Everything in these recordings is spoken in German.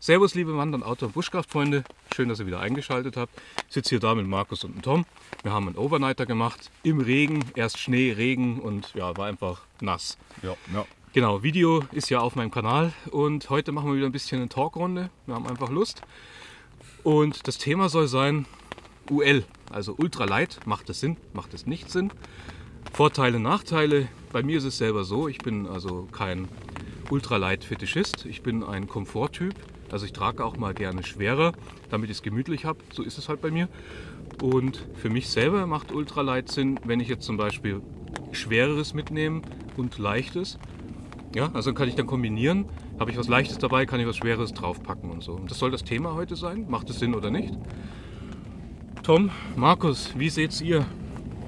Servus, liebe Wandern, Auto- und Buschkraftfreunde. Schön, dass ihr wieder eingeschaltet habt. Ich sitze hier da mit Markus und Tom. Wir haben einen Overnighter gemacht. Im Regen. Erst Schnee, Regen und ja, war einfach nass. Ja, ja. Genau, Video ist ja auf meinem Kanal. Und heute machen wir wieder ein bisschen eine Talkrunde. Wir haben einfach Lust. Und das Thema soll sein UL, also Ultralight. Macht es Sinn? Macht es nicht Sinn? Vorteile, Nachteile. Bei mir ist es selber so, ich bin also kein Ultralight-Fetischist. Ich bin ein Komforttyp. Also ich trage auch mal gerne schwerer, damit ich es gemütlich habe. So ist es halt bei mir. Und für mich selber macht Ultralight Sinn, wenn ich jetzt zum Beispiel schwereres mitnehme und leichtes. Ja, also kann ich dann kombinieren. Habe ich was Leichtes dabei, kann ich was Schweres draufpacken und so. Und das soll das Thema heute sein. Macht es Sinn oder nicht? Tom, Markus, wie seht ihr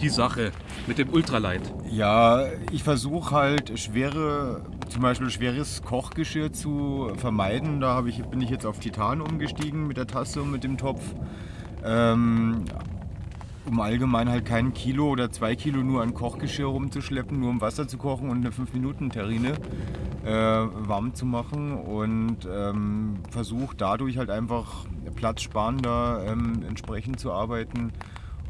die Sache mit dem Ultralight? Ja, ich versuche halt schwere, zum Beispiel schweres Kochgeschirr zu vermeiden. Da ich, bin ich jetzt auf Titan umgestiegen mit der Tasse und mit dem Topf. Ähm, um allgemein halt kein Kilo oder zwei Kilo nur an Kochgeschirr rumzuschleppen, nur um Wasser zu kochen und eine 5-Minuten-Terrine äh, warm zu machen und ähm, versuche dadurch halt einfach platzsparender ähm, entsprechend zu arbeiten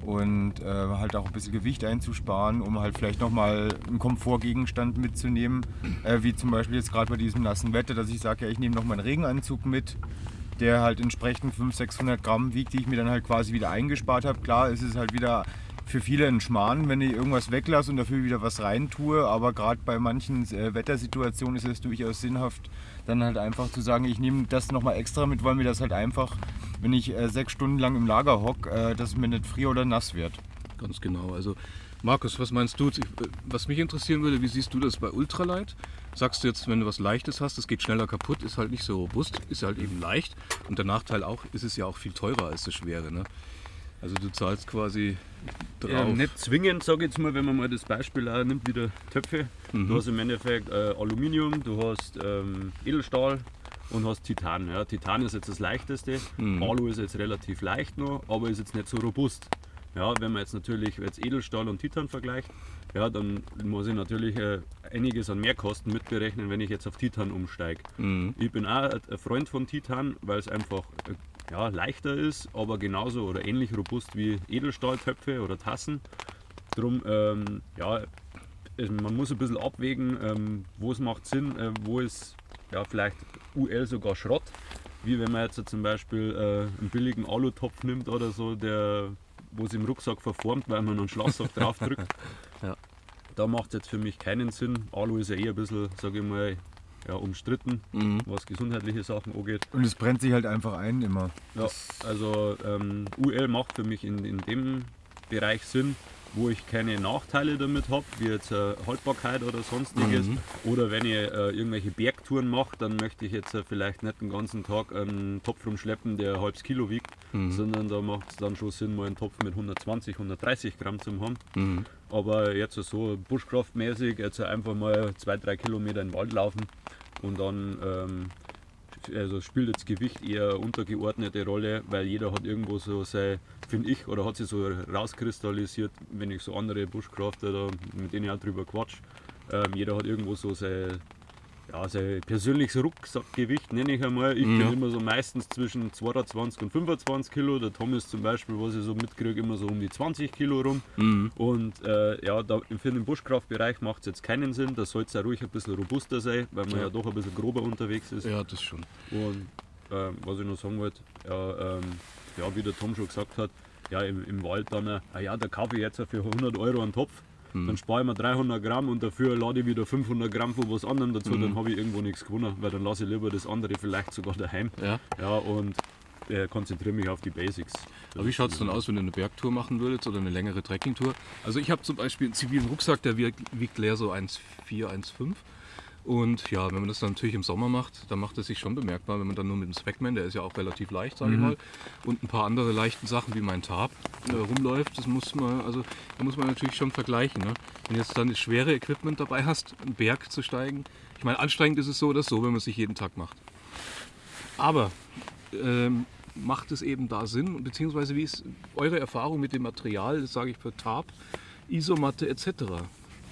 und äh, halt auch ein bisschen Gewicht einzusparen, um halt vielleicht nochmal einen Komfortgegenstand mitzunehmen, äh, wie zum Beispiel jetzt gerade bei diesem nassen Wetter, dass ich sage, ja, ich nehme noch meinen Regenanzug mit, der halt entsprechend 500, 600 Gramm wiegt, die ich mir dann halt quasi wieder eingespart habe. Klar, ist es halt wieder für viele ein Schmarrn, wenn ich irgendwas weglasse und dafür wieder was rein tue. Aber gerade bei manchen äh, Wettersituationen ist es durchaus sinnhaft, dann halt einfach zu sagen, ich nehme das nochmal extra mit, weil mir das halt einfach, wenn ich äh, sechs Stunden lang im Lager hocke, äh, dass mir nicht frier oder nass wird. Ganz genau. Also Markus, was meinst du? Was mich interessieren würde, wie siehst du das bei Ultralight? Sagst du jetzt, wenn du was Leichtes hast, es geht schneller kaputt, ist halt nicht so robust, ist halt eben leicht. Und der Nachteil auch, ist es ja auch viel teurer als das Schwere. Ne? Also du zahlst quasi drauf. Ja, nicht zwingend, sage ich jetzt mal, wenn man mal das Beispiel auch nimmt, wieder Töpfe. Mhm. Du hast im Endeffekt äh, Aluminium, du hast ähm, Edelstahl und hast Titan. Ja, Titan ist jetzt das leichteste, mhm. Alu ist jetzt relativ leicht noch, aber ist jetzt nicht so robust. Ja, wenn man jetzt natürlich jetzt Edelstahl und Titan vergleicht, ja, dann muss ich natürlich äh, einiges an Mehrkosten mitberechnen, wenn ich jetzt auf Titan umsteige. Mhm. Ich bin auch ein Freund von Titan, weil es einfach äh, ja, leichter ist, aber genauso oder ähnlich robust wie Edelstahltöpfe oder Tassen. Drum, ähm, ja, man muss ein bisschen abwägen, ähm, wo es macht Sinn, äh, wo ist ja, vielleicht UL sogar Schrott. Wie wenn man jetzt zum Beispiel äh, einen billigen Alutopf nimmt oder so, der, wo es im Rucksack verformt, weil man einen Schlafsack drauf drückt. ja. Da macht es jetzt für mich keinen Sinn. Alu ist ja eher ein bisschen, sage ich mal, ja, umstritten, mhm. was gesundheitliche Sachen angeht. Und es brennt sich halt einfach ein immer. Ja, also ähm, UL macht für mich in, in dem Bereich Sinn, wo ich keine Nachteile damit habe, wie jetzt äh, Haltbarkeit oder sonstiges. Mhm. Oder wenn ich äh, irgendwelche Bergtouren mache, dann möchte ich jetzt äh, vielleicht nicht den ganzen Tag einen Topf rumschleppen, der ein halbes Kilo wiegt, mhm. sondern da macht es dann schon Sinn, mal einen Topf mit 120, 130 Gramm zu haben. Mhm. Aber jetzt so buschkraftmäßig, jetzt einfach mal zwei, drei Kilometer in den Wald laufen und dann ähm, also spielt das Gewicht eher untergeordnete Rolle, weil jeder hat irgendwo so sein, finde ich, oder hat sich so rauskristallisiert, wenn ich so andere Bushcrafter, da, mit denen auch drüber quatsch, ähm, jeder hat irgendwo so sein ja, sein persönliches Rucksackgewicht nenne ich einmal. Ich mhm. bin immer so meistens zwischen 22 und 25 Kilo. Der Thomas zum Beispiel, was ich so mitkriege, immer so um die 20 Kilo rum. Mhm. Und äh, ja, da, für den Buschkraftbereich macht es jetzt keinen Sinn. Da soll es ja ruhig ein bisschen robuster sein, weil man ja. ja. doch ein bisschen grober unterwegs ist. Ja, das schon. Und äh, was ich noch sagen wollte, ja, ähm, ja, wie der Tom schon gesagt hat, ja, im, im Wald dann, äh, ah ja, da kaufe ich jetzt für 100 Euro einen Topf. Mhm. Dann spare ich mir 300 Gramm und dafür lade ich wieder 500 Gramm von was anderem dazu, mhm. dann habe ich irgendwo nichts gewonnen, weil dann lasse ich lieber das andere vielleicht sogar daheim. Ja. ja und äh, konzentriere mich auf die Basics. Aber wie schaut es dann aus, wenn du eine Bergtour machen würdest oder eine längere Trekkingtour? Also ich habe zum Beispiel einen zivilen Rucksack, der wiegt leer so 1,4, 1,5. Und ja, wenn man das dann natürlich im Sommer macht, dann macht es sich schon bemerkbar, wenn man dann nur mit dem Swagman, der ist ja auch relativ leicht, sage mhm. ich mal, und ein paar andere leichten Sachen wie mein Tarp äh, rumläuft, das muss man, also da muss man natürlich schon vergleichen. Ne? Wenn du jetzt dann das schwere Equipment dabei hast, einen Berg zu steigen, ich meine, anstrengend ist es so oder so, wenn man es sich jeden Tag macht. Aber ähm, macht es eben da Sinn, beziehungsweise wie ist eure Erfahrung mit dem Material, das sage ich für Tarp, Isomatte etc.?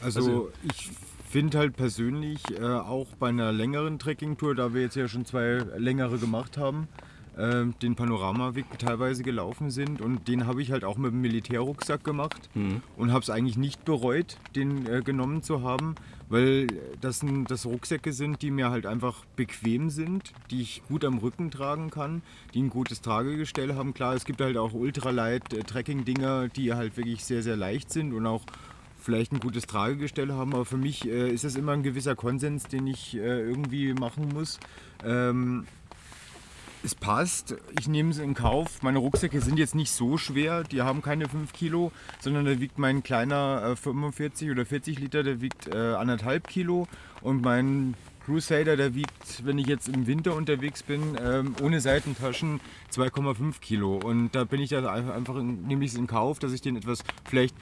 Also, also ich finde halt persönlich äh, auch bei einer längeren Trekkingtour, da wir jetzt ja schon zwei längere gemacht haben, äh, den Panoramaweg teilweise gelaufen sind und den habe ich halt auch mit dem Militärrucksack gemacht und habe es eigentlich nicht bereut, den äh, genommen zu haben, weil das, das Rucksäcke sind, die mir halt einfach bequem sind, die ich gut am Rücken tragen kann, die ein gutes Tragegestell haben. Klar, es gibt halt auch ultralight äh, Trekking-Dinger, die halt wirklich sehr, sehr leicht sind und auch vielleicht ein gutes Tragegestell haben, aber für mich äh, ist das immer ein gewisser Konsens, den ich äh, irgendwie machen muss. Ähm, es passt, ich nehme es in Kauf. Meine Rucksäcke sind jetzt nicht so schwer, die haben keine 5 Kilo, sondern da wiegt mein kleiner äh, 45 oder 40 Liter, der wiegt äh, anderthalb Kilo und mein Crusader, der wiegt, wenn ich jetzt im Winter unterwegs bin, ähm, ohne Seitentaschen 2,5 Kilo. Und da bin ich dann einfach, einfach in, nehme ich es in Kauf, dass ich den etwas vielleicht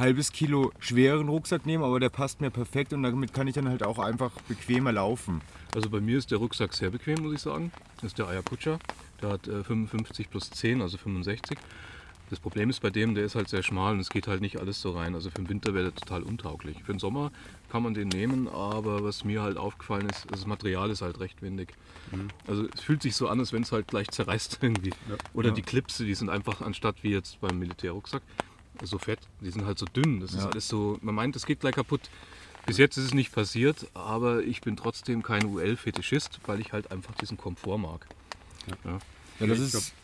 halbes Kilo schweren Rucksack nehme, aber der passt mir perfekt und damit kann ich dann halt auch einfach bequemer laufen. Also bei mir ist der Rucksack sehr bequem, muss ich sagen. Das ist der Ayacucha. Der hat äh, 55 plus 10, also 65. Das Problem ist bei dem, der ist halt sehr schmal und es geht halt nicht alles so rein. Also für den Winter wäre der total untauglich. Für den Sommer kann man den nehmen, aber was mir halt aufgefallen ist, das Material ist halt recht windig. Also es fühlt sich so an, als wenn es halt gleich zerreißt irgendwie. Oder Ja. die Klipse, die sind einfach anstatt wie jetzt beim Militärrucksack so fett, die sind halt so dünn. Das ist Ja. alles so, man meint, das geht gleich kaputt. Bis jetzt ist es nicht passiert, aber ich bin trotzdem kein UL-Fetischist, weil ich halt einfach diesen Komfort mag. Ja. Ja, das, ist,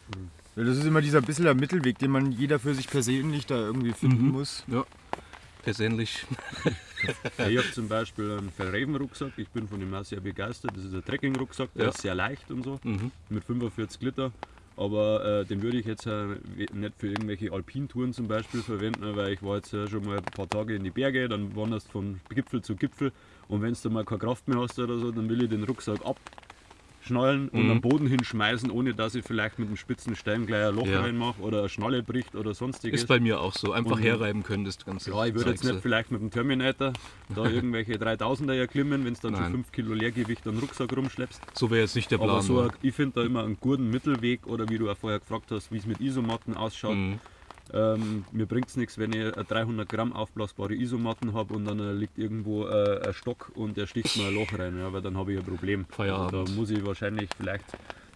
ja, das ist immer dieser bisschen der Mittelweg, den man jeder für sich persönlich da irgendwie finden Mhm. muss. Ja, persönlich. Ich habe zum Beispiel einen Verraven-Rucksack, ich bin von dem auch sehr begeistert. Das ist ein Trekking-Rucksack, der Ja. ist sehr leicht und so, Mhm. mit 45 Liter. Aber äh, den würde ich jetzt äh, nicht für irgendwelche Alpintouren zum Beispiel verwenden, weil ich war jetzt äh, schon mal ein paar Tage in die Berge, dann wanderst von Gipfel zu Gipfel. Und wenn du mal keine Kraft mehr hast oder so, dann will ich den Rucksack abschnallen und Mhm. am Boden hinschmeißen, ohne dass ich vielleicht mit einem spitzen Stein gleich ein Loch Ja. reinmache oder eine Schnalle bricht oder sonstiges. Ist bei mir auch so. Einfach Und- herreiben können, das Ganze. Ja, ich würde jetzt nicht vielleicht mit dem Terminator da irgendwelche 3000er erklimmen, wenn du dann Nein. schon 5 Kilo Leergewicht den Rucksack rumschleppst. So wäre jetzt nicht der Plan. Aber so, ein- ich finde da immer einen guten Mittelweg oder wie du auch vorher gefragt hast, wie es mit Isomatten ausschaut. Mhm. Ähm, mir bringt es nichts, wenn ich eine 300 Gramm aufblasbare Isomatten habe und dann äh, liegt irgendwo äh, ein Stock und der sticht mir ein Loch rein, ja, weil dann habe ich ein Problem. Feierabend. Da muss ich wahrscheinlich vielleicht,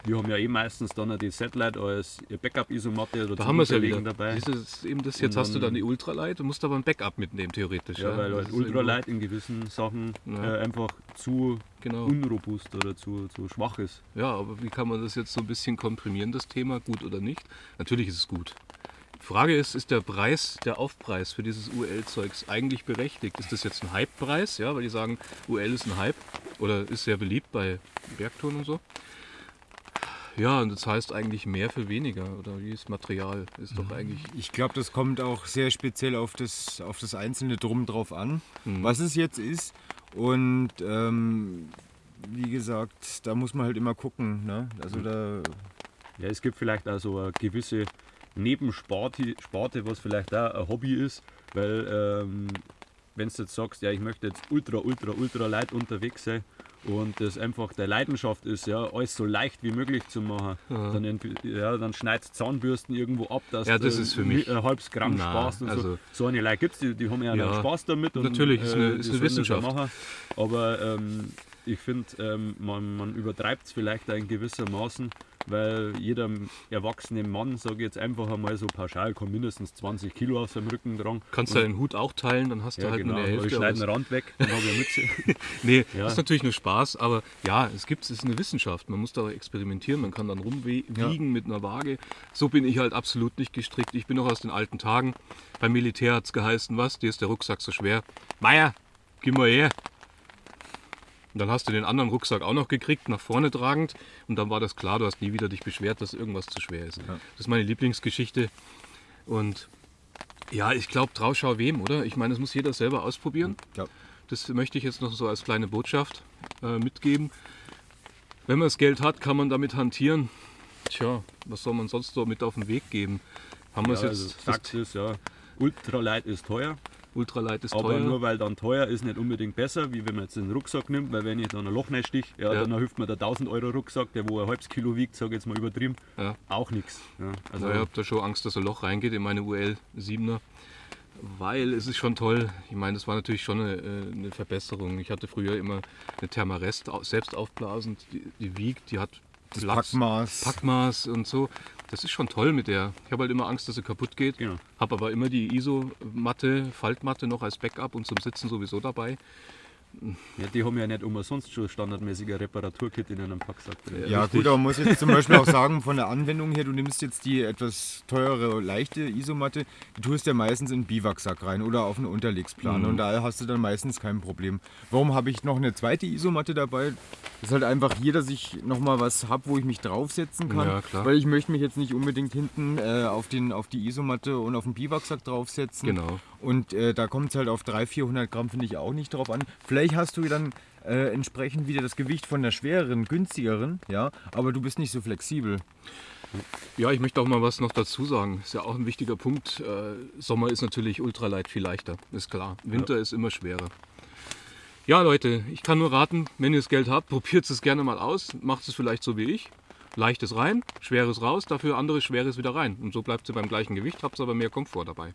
wir haben ja eh meistens dann die Satellite als Backup-Isomatte oder Da haben ja wieder. dabei. Das ist eben das, jetzt Und hast du dann- dann die Ultralight, du musst aber ein Backup mitnehmen, theoretisch. Ja, weil Das halt Ultralight in gewissen Sachen Ja. äh, einfach zu Genau. unrobust oder zu, zu schwach ist. Ja, aber wie kann man das jetzt so ein bisschen komprimieren, das Thema, gut oder nicht? Natürlich ist es gut. Frage ist, ist der Preis, der Aufpreis für dieses UL-Zeugs eigentlich berechtigt? Ist das jetzt ein Hype-Preis, ja, weil die sagen, UL ist ein Hype oder ist sehr beliebt bei Bergtouren und so? Ja, und das heißt eigentlich mehr für weniger oder wie ist Material? Ist doch eigentlich Ich glaube, das kommt auch sehr speziell auf das, auf das einzelne Drum drauf an, Mhm. was es jetzt ist. Und ähm, wie gesagt, da muss man halt immer gucken. Ne? Also da, Ja, es gibt vielleicht auch so eine gewisse Nebensparte, Sparte, was vielleicht auch ein Hobby ist, weil ähm, wenn du jetzt sagst, ja, ich möchte jetzt ultra, ultra, ultra light unterwegs sein und das einfach der Leidenschaft ist, ja, alles so leicht wie möglich zu machen, dann, ent- ja, dann schneidest Zahnbürsten irgendwo ab, dass Ja, das du ist für mich- ein halbes Gramm Na, sparst und so. also- So eine Leute gibt es, die, die haben ja, Ja, Spaß damit. Und, natürlich, ist eine- äh, ist eine ja Wissenschaft. Machen. Aber ähm, ich finde, ähm, man, man übertreibt es vielleicht auch in gewissermaßen, weil jeder erwachsene Mann, sage ich jetzt einfach einmal so pauschal, kann mindestens 20 Kilo auf seinem Rücken tragen. Kannst du deinen Hut auch teilen, dann hast du ja, halt genau, nur die aber ich Hälfte. schneide einen Rand weg, dann habe ich eine Mütze. Nee, Ja. das ist natürlich nur Spaß, aber ja, es gibt es ist eine Wissenschaft. Man muss da experimentieren, man kann dann rumwiegen mit einer Waage. So bin ich halt absolut nicht gestrickt. Ich bin noch aus den alten Tagen. Beim Militär hat es geheißen, was? Dir ist der Rucksack so schwer. Meier, gib mal her. Und dann hast du den anderen Rucksack auch noch gekriegt, nach vorne tragend. Und dann war das klar, du hast nie wieder dich beschwert, dass irgendwas zu schwer ist. Das ist meine Lieblingsgeschichte. Und ja, ich glaube, Trauschau wem, oder? Ich meine, das muss jeder selber ausprobieren. ja. Das möchte ich jetzt noch so als kleine Botschaft äh, mitgeben. Wenn man das Geld hat, kann man damit hantieren. Tja, was soll man sonst so mit auf den Weg geben? Haben wir Ja, es also jetzt, Fakt ist ja, Ultralight ist teuer, Ultralight ist aber teuer. nur weil dann teuer ist nicht unbedingt besser, wie wenn man jetzt den Rucksack nimmt, weil wenn ich dann ein Loch reinstich, ja, Ja. dann hilft mir der 1000 Euro Rucksack, der wo ein halbes Kilo wiegt, sage ich jetzt mal übertrieben, Ja. auch nichts. Ja, also Also ich habe da schon Angst, dass ein Loch reingeht in meine UL 7er. Weil es ist schon toll. Ich meine, das war natürlich schon eine, äh, eine Verbesserung. Ich hatte früher immer eine Thermarest selbst aufblasend. Die, die wiegt, die hat Das Platz, Packmaß. Packmaß und so. Das ist schon toll mit der. Ich habe halt immer Angst, dass sie kaputt geht. Genau. Habe aber immer die ISO-Matte, Faltmatte noch als Backup und zum Sitzen sowieso dabei. Ja, die haben ja nicht umsonst schon standardmäßiger Reparaturkit in einem Packsack drin. Ja richtig. gut, aber man muss jetzt zum Beispiel auch sagen, von der Anwendung her, du nimmst jetzt die etwas teure, leichte Isomatte, die tust ja meistens in den Biwaksack rein oder auf eine Unterlegsplane und da hast du dann meistens kein Problem. Warum habe ich noch eine zweite Isomatte dabei? Das ist halt einfach hier, dass ich nochmal was habe, wo ich mich draufsetzen kann, Ja, klar. weil ich möchte mich jetzt nicht unbedingt hinten äh, auf, den, auf die Isomatte und auf den Biwaksack draufsetzen. Genau. Und äh, da kommt es halt auf 300, 400 Gramm, finde ich auch nicht drauf an. Vielleicht hast du dann äh, entsprechend wieder das Gewicht von der schwereren, günstigeren, ja, aber du bist nicht so flexibel. Ja, ich möchte auch mal was noch dazu sagen. Ist ja auch ein wichtiger Punkt. Äh, Sommer ist natürlich ultralight viel leichter, ist klar. Winter ist immer schwerer. Ja, Leute, ich kann nur raten, wenn ihr das Geld habt, probiert es gerne mal aus. Macht es vielleicht so wie ich. Leichtes rein, schweres raus, dafür anderes schweres wieder rein. Und so bleibt ihr beim gleichen Gewicht, habt aber mehr Komfort dabei.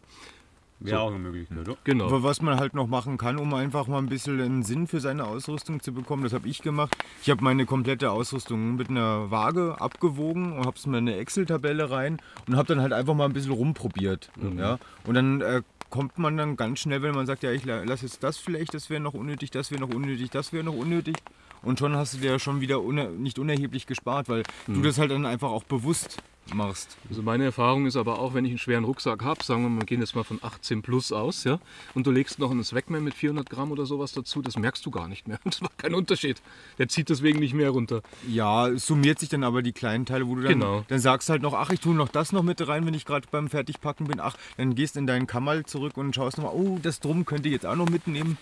Wäre auch eine Möglichkeit, oder? Genau. Aber Was man halt noch machen kann, um einfach mal ein bisschen einen Sinn für seine Ausrüstung zu bekommen, das habe ich gemacht. Ich habe meine komplette Ausrüstung mit einer Waage abgewogen und habe es mir in eine Excel-Tabelle rein und habe dann halt einfach mal ein bisschen rumprobiert. Ja? Und dann äh, kommt man dann ganz schnell, wenn man sagt, ja, ich la- lasse jetzt das vielleicht, das wäre noch unnötig, das wäre noch unnötig, das wäre noch unnötig. Und schon hast du dir schon wieder uner nicht unerheblich gespart, weil du das halt dann einfach auch bewusst machst. Also meine Erfahrung ist aber auch, wenn ich einen schweren Rucksack habe, sagen wir mal, wir gehen jetzt mal von 18 plus aus, ja, und du legst noch einen Swagman mit 400 Gramm oder sowas dazu, das merkst du gar nicht mehr. Das macht keinen Unterschied. Der zieht deswegen nicht mehr runter. Ja, summiert sich dann aber die kleinen Teile, wo du dann, Genau. dann sagst halt noch, ach, ich tue noch das noch mit rein, wenn ich gerade beim Fertigpacken bin. Ach, dann gehst in deinen Kammerl zurück und schaust nochmal, oh, das drum könnte ich jetzt auch noch mitnehmen.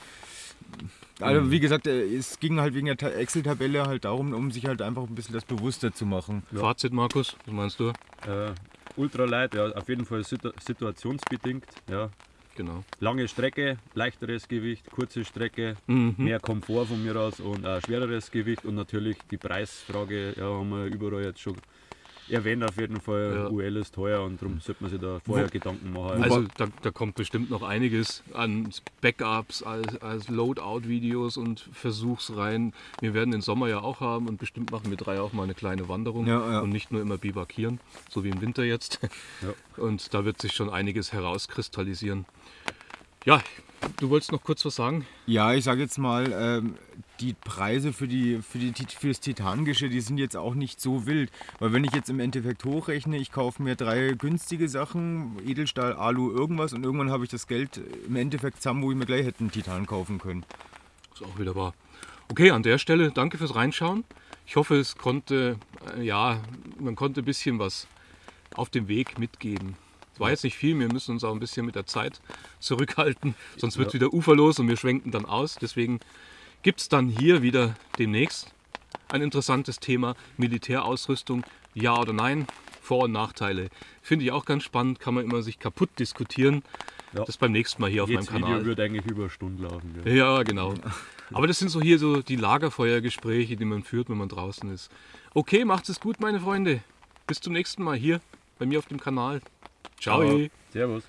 Also wie gesagt, äh, es ging halt wegen der Ta- Excel-Tabelle halt darum, um sich halt einfach ein bisschen das bewusster zu machen. Fazit, Markus, was meinst du? Äh, Ultralight, ja, auf jeden Fall situ situationsbedingt. Ja. Genau. Lange Strecke, leichteres Gewicht, kurze Strecke, Mhm. mehr Komfort von mir aus und ein schwereres Gewicht und natürlich die Preisfrage, ja, haben wir überall jetzt schon erwähnt auf jeden Fall. Ja. UL ist teuer und darum sollte man sich da vorher Gedanken machen. Also da, da kommt bestimmt noch einiges an Backups, als, als Loadout-Videos und Versuchsreihen. Wir werden den Sommer ja auch haben und bestimmt machen wir drei auch mal eine kleine Wanderung Ja, ja. und nicht nur immer bivakieren, so wie im Winter jetzt. Ja. Und da wird sich schon einiges herauskristallisieren. Ja, du wolltest noch kurz was sagen? Ja, ich sage jetzt mal, ähm, die Preise für, die, für, die, für das Titangeschirr, die sind jetzt auch nicht so wild. Weil wenn ich jetzt im Endeffekt hochrechne, ich kaufe mir drei günstige Sachen, Edelstahl, Alu, irgendwas und irgendwann habe ich das Geld im Endeffekt zusammen, wo ich mir gleich hätte einen Titan kaufen können. Ist auch wieder wahr. Okay, an der Stelle danke fürs Reinschauen. Ich hoffe, es konnte, äh, ja, man konnte ein bisschen was auf dem Weg mitgeben. Es war jetzt nicht viel, wir müssen uns auch ein bisschen mit der Zeit zurückhalten, sonst wird es wieder uferlos und wir schwenken dann aus. Deswegen gibt es dann hier wieder demnächst ein interessantes Thema Militärausrüstung, ja oder nein, Vor- und Nachteile. Finde ich auch ganz spannend, kann man immer sich kaputt diskutieren. Ja. Das beim nächsten Mal hier auf Jedes meinem Kanal. Video wird eigentlich über Stunden laufen. Gell? Ja, genau. Aber das sind so hier so die Lagerfeuergespräche, die man führt, wenn man draußen ist. Okay, macht es gut, meine Freunde. Bis zum nächsten Mal hier bei mir auf dem Kanal. Ciao. Aber Servus.